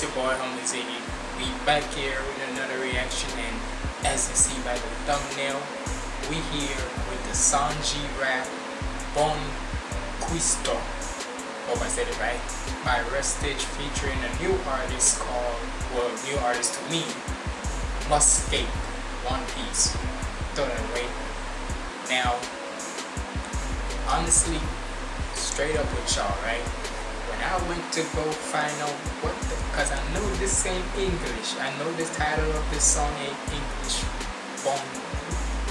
It's your boy, Humble Ziggy. We back here with another reaction, and as you see by the thumbnail, we here with the Sanji rap Bon Cuistot. Hope I said it right. By Rustage featuring a new artist called, well, new artist to me, Muscape One Piece. Throw that away. Now, honestly, straight up with y'all, right? I went to go find out what the, cause I know this ain't English. I know the title of this song ain't English. Bon,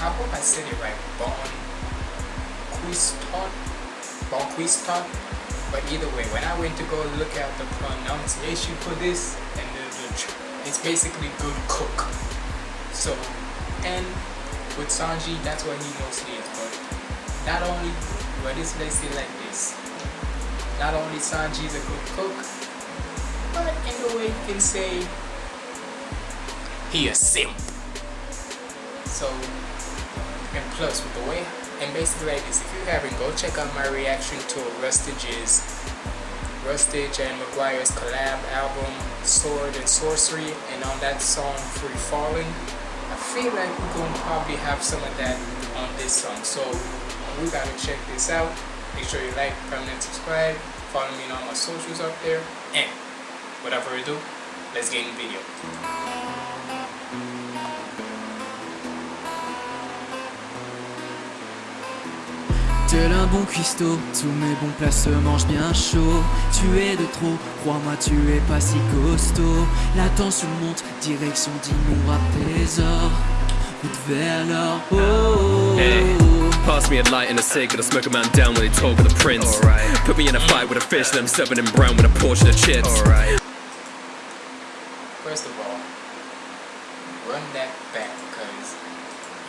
I hope I said it right. Bon Cuistot, Bon Cuistot. But either way, when I went to go look at the pronunciation for this, and the, the it's basically good cook. So, and with Sanji, that's what he mostly is. But not only, but this let's say like this. Not only Sanji is a good cook, but in a way you can say he a simp. So, and plus with the way, and basically like this, if you haven't, go check out my reaction to Rustage's, Rustage and McGuire's collab album, Sword and Sorcery, and on that song, Free Falling. I feel like we're to probably have some of that on this song. So, we gotta check this out. Make sure you like, comment, and subscribe. Follow me on all my socials up there. And without further ado, let's get in the video. Tel un bon cuistot, tous mes bons plats se mangent bien chaud. Tu es de trop, crois-moi, tu es pas si costaud. La tension monte, direction d'innombrables Route vers l'or, oh, oh, oh. Pass me a light and a cig, and I smoke a man down when they talk of the prince. Put me in a fight with a fish, and I'm serving him brown with a portion of chips. First of all, run that back because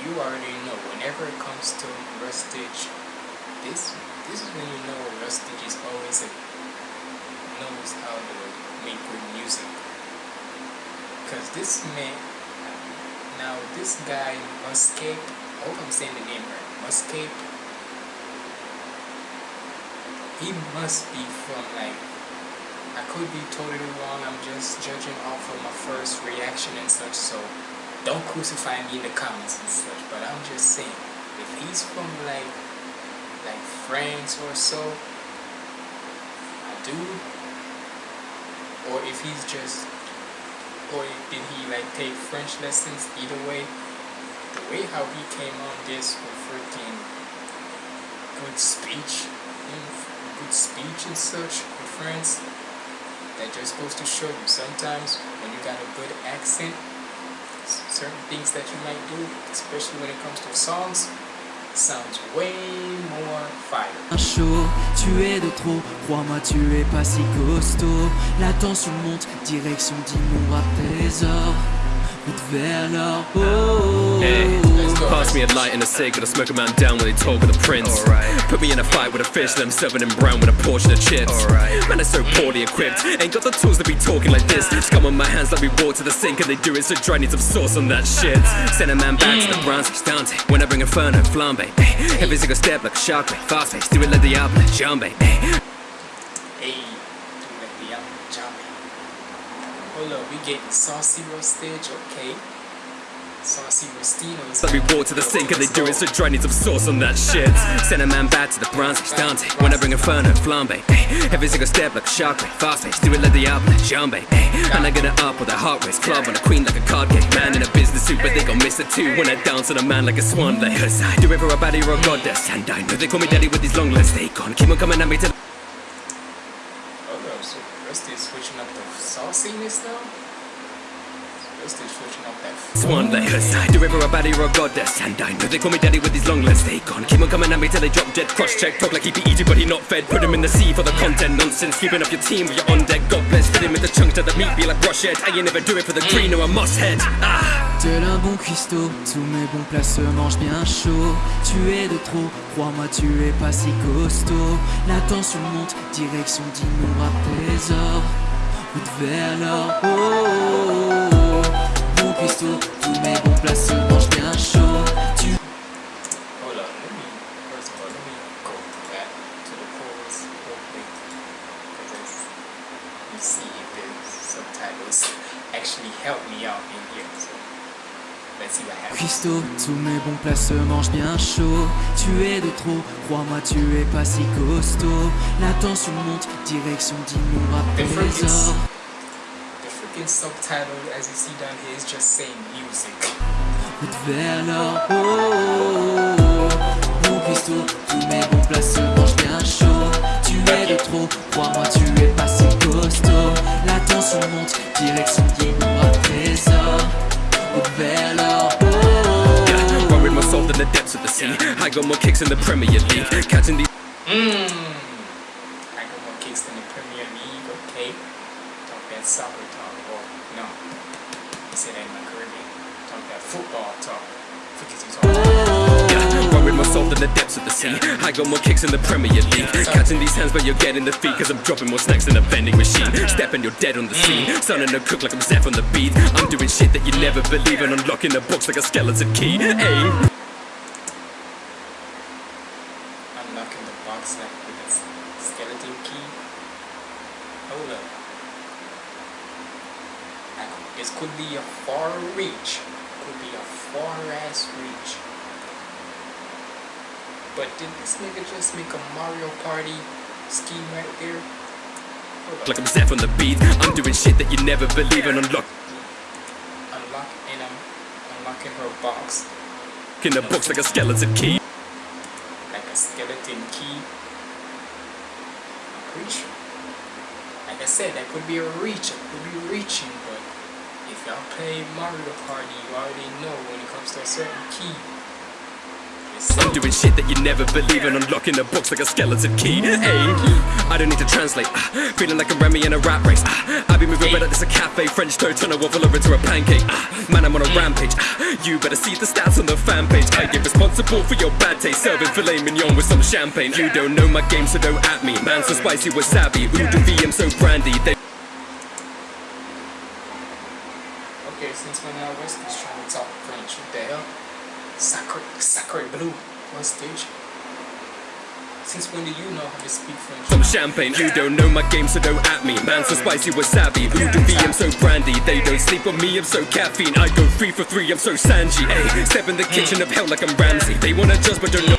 you already know whenever it comes to Rustage, this this is when you know Rustage is always a, knows how to make good music. Because this man, now this guy Muscape, I hope I'm saying the name right. Muscape. He must be from like I could be totally wrong. I'm just judging off of my first reaction and such. So don't crucify me in the comments and such. But I'm just saying, if he's from like like France or so, I do. Or if he's just, or did he like take French lessons? Either way, way how he came on this with freaking good speech, good speech and such with friends, that just goes to show you sometimes when you got a good accent, certain things that you might do, especially when it comes to songs, sounds way more fire. Chaud, tu es de trop, crois-moi, tu es pas si costaud. La tension monte, direction d'innombrables trésors. Route vers l'or. Hey. Pass me a light and a cig, and I smoke a man down when they talk of the prince. Put me in a fight with a fish, and I'm serving him brown with a portion of chips. Man, I'm so poorly equipped, ain't got the tools to be talking like this. Scum on my hands like we walk to the sink, and they do it so dry, need some sauce on that shit. Send a man back to the Browns, Dante. When I bring Inferno, flambe. Every single step like a shark bait, fast pace, do it like the apple, jambe. Hey, do it like the apple, jambe. Hold up, we get saucy rustage, okay. Saucy Rustinos. Let me walk to the sink and they do it so dry, need some sauce on that shit. Send a man back to the Browns, Dante. When I bring Inferno, flambe. Every single step like a shark fast pace, do it like the apple, jambe. And I get it up with a heart race, club on a queen like a card game. Man in a business suit, but they gon' miss it too when I dance on a man like a swan. Cause I do it for a baddie or a goddess, and I know they call me daddy with these long legs. They gone, keep on coming at me till. The sauciness now? Rusty is switching up that. Swan like I do it for a baddie or a goddess And I know they call me daddy with these long legs They gone, keep on coming at me till they drop dead Cross check, talk like he be eating but he not fed Put him in the sea for the content Nonsense, sweeping up your team with your on deck God bless, fit him with the chunks that the meat be like brush head I ain't never do it for the green or a moss head ah. Tel un bon cuistot, tous mes bons plats se mangent bien chaud. Tu es de trop, crois-moi, tu es pas si costaud. La tension monte, direction d'innombrables trésors. Vers l'or, oh, tous mes bons plats se mangent bien chaud. Let me, first of all, let me go back to the chorus see if subtitles actually help me out in here. Let's see what happens. Cuistot, tous mes bons plats se mangent bien chaud. Tu es de trop, crois-moi, tu es pas si costaud. La tension monte, direction d'Imoura The freaking, Trésor. the freaking subtitle, as you see down here, is just saying music. Vers l'or. Oh, oh, oh. Mon cuistot, tous mes bons plats se mangent bien chaud. Tu es de trop, crois-moi, tu es pas si costaud. La tension monte, direction d'Imoura Trésor. Vers l'or. The depths of the sea. I got more kicks in the Premier League. Catching these Mmm. I got more kicks than the Premier League, okay? Talk that soccer talk, or no. You say that in my Caribbean. Talk that football talk. Because you talk Yeah, worried myself in the depths of the sea. I got more kicks in the Premier League. Catching these hands where you're getting the feet. Cause I'm dropping more snacks in a vending machine. Stepping, you're dead on the scene. Mm. Sounding to cook like I'm Zeph on the beat. I'm doing shit that you never believe and unlocking the box like a skeleton key. Hey. unlocking the box like with a s- skeleton key. Hold up. I could- This could be a far reach. Could be a far ass reach. But did this nigga just make a Mario Party scheme right there? Like. I'm Zeph on the beat. I'm doing shit that you never believe and unlocking Unlock and I'm unlocking her box In the box like a skeleton key. like a skeleton key. I'm pretty sure. Like I said, that could be a reach. It could be reaching, but if y'all play Mario Party, you already know when it comes to a certain key. I'm doing shit that you never believe and unlocking the box like a skeleton key. Hey, I don't need to translate. Ah, feeling like a Remy in a rat race. Ah, I be moving like this a cafe. French toast turn a waffle over into a pancake. Ah, man, I'm on a rampage. You better see the stats on the fan page. I get responsible for your bad taste. Serving filet mignon with some champagne. You don't know my game, so don't at me. Man, so spicy wasabi. Ooh, the VM so brandy. They Okay, since when I was just trying to talk French, the hell? Sacre, sacre blue. What stage? Since when do you know how to speak French? some champagne. You don't know my game, so don't at me. Man, so spicy wasabi. Ooh, the VM so brandy. They don't sleep on me, I'm so caffeine. I go three for three, I'm so Sanji. Hey, step in the kitchen of hell like I'm Ramsay. They wanna judge, but don't know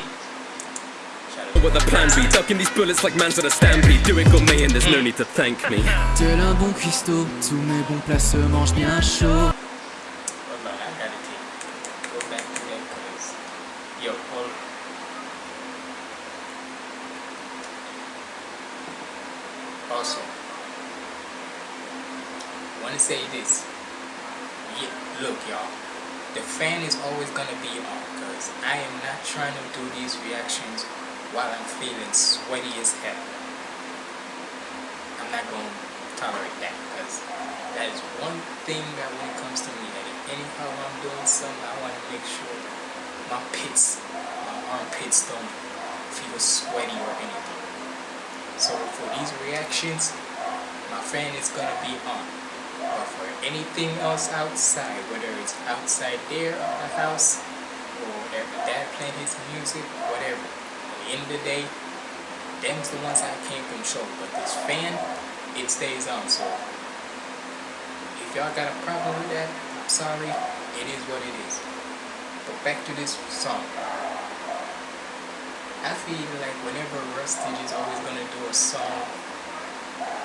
what the plan be. Ducking these bullets like man's on a stampede. Do it gourmet and there's no need to thank me. Tel un bon cuistot, tous mes bons plats se mangent bien chaud. Hold on, I gotta take go back to that cause yo hold also wanna say this yeah, look y'all the fan is always gonna be on because I am not trying to do these reactions while I'm feeling sweaty as hell. I'm not gonna tolerate that because that is one thing that when it comes to me that if anyhow I'm doing something I want to make sure my pits my armpits don't feel sweaty or anything. So for these reactions my fan is gonna be on but for anything else outside whether it's outside there of the house or whatever dad playing his music whatever at the end of the day them's the ones I can't control but this fan it stays on so if y'all got a problem with that, I'm sorry. It is what it is. But back to this song. I feel like whenever Rustage is always gonna do a song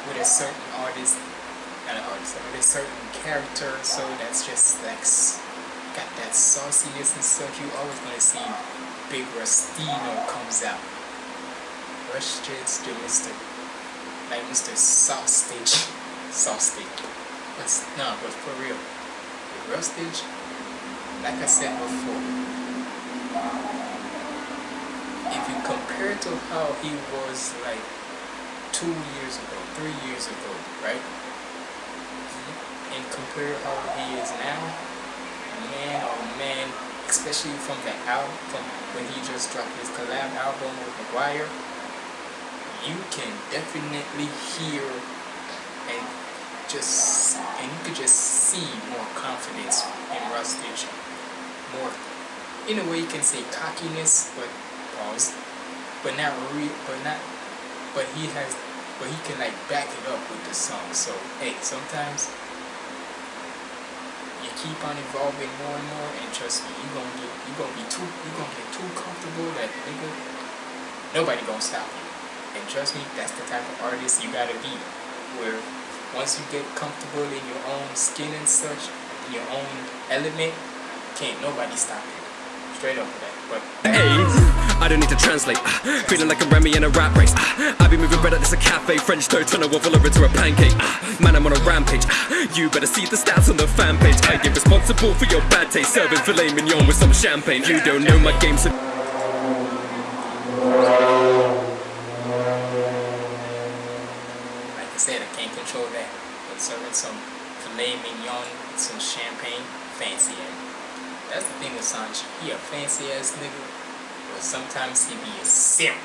with a certain artist, not an artist, with a certain character, so that's just like got that sauciness and stuff. You always gonna see Big Rustino comes out. Rustage to Mr. like Mr. Sausage, Sausage. But no, but for real, with Rustage, like I said before, if you compare to how he was like two years ago, three years ago, right? And compare how he is now, man, oh man, especially from the album, from when he just dropped his collab album with McGuire, you can definitely hear and just and you could just see more confidence in Rustage. More in a way you can say cockiness, but pause. But not re but not but he has but he can like back it up with the song. So hey, sometimes keep on evolving more and more, and trust me, you gonna get you gonna be too you gonna get too comfortable that nigga nobody gonna stop you. And trust me, that's the type of artist you gotta be, where once you get comfortable in your own skin and such, in your own element, can't nobody stop you. Straight up with that. But Hey, I don't need to translate. Ah, feeling like a Remy in a rap race. Ah, I be moving bread at this a cafe. French toast, turn a waffle over to a pancake. Ah, man, I'm on a rampage. You better see the stats on the fan page. I get responsible for your bad taste. Serving filet mignon with some champagne. You don't know my game, so like I said, I can't control that. But serving some filet mignon with some champagne, fancy and that's the thing with Sanji. He a fancy ass nigga, sometimes he be a simp.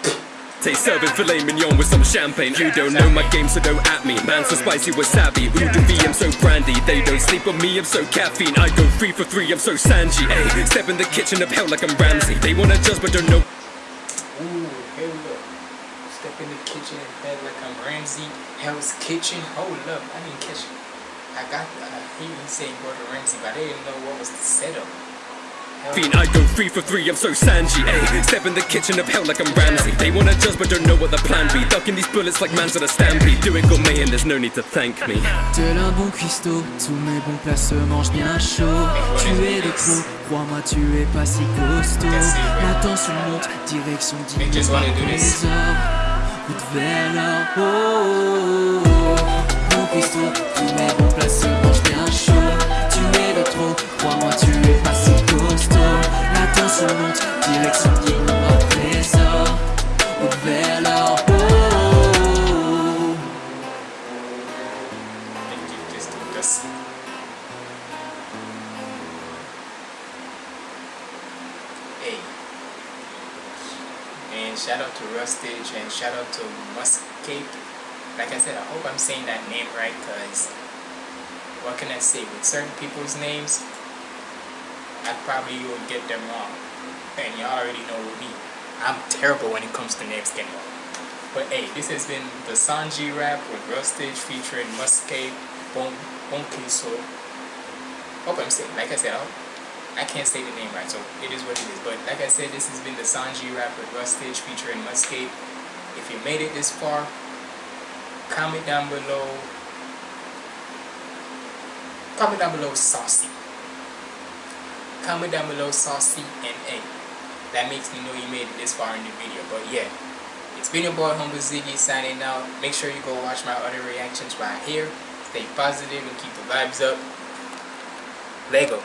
Serving filet mignon with some champagne. You don't know my game, so don't at me. Man, so spicy wasabi. Ooh, the V, I'm so brandy. They don't sleep on me, I'm so caffeine. I go three for three, I'm so Sanji. Ay, step in the kitchen of hell like I'm Ramsay. They wanna judge, but don't know. Ooh, here we go Step in the kitchen and bed like I'm Ramsay. Hell's Kitchen. Hold up, I didn't catch it. I got I hear you saying Gordon Ramsay, but I didn't know what was the setup. Fiend, I go three for three, I'm so Sanji. Ay, step in the kitchen of hell like I'm Ramsey. They wanna judge, but don't know what the plan be. Ducking these bullets like man's on a stampede. Do it gourmet and there's no need to thank me. Tel un bon cuistot, tous mes bons plats se mangent bien chaud. Tu es de trop, crois-moi, tu es pas si costaud. La tension monte, direction trésor. Route vers l'or, oh, oh, oh. Bon cuistot, tous mes bons because what can I say? With certain people's names, I probably would get them wrong. And y'all already know me. I'm terrible when it comes to names getting wrong. But hey, this has been the Sanji rap with Rustage featuring Muscape, Bon Bonkiso. Hope I'm saying, like I said, I'll, I can't say the name right, so it is what it is. But like I said, this has been the Sanji rap with Rustage featuring Muscape. If you made it this far, comment down below. Comment down below saucy. Comment down below saucy and A. That makes me know you made it this far in the video. But yeah, it's been your boy Humble Ziggy signing out. Make sure you go watch my other reactions right here. Stay positive and keep the vibes up. Lego.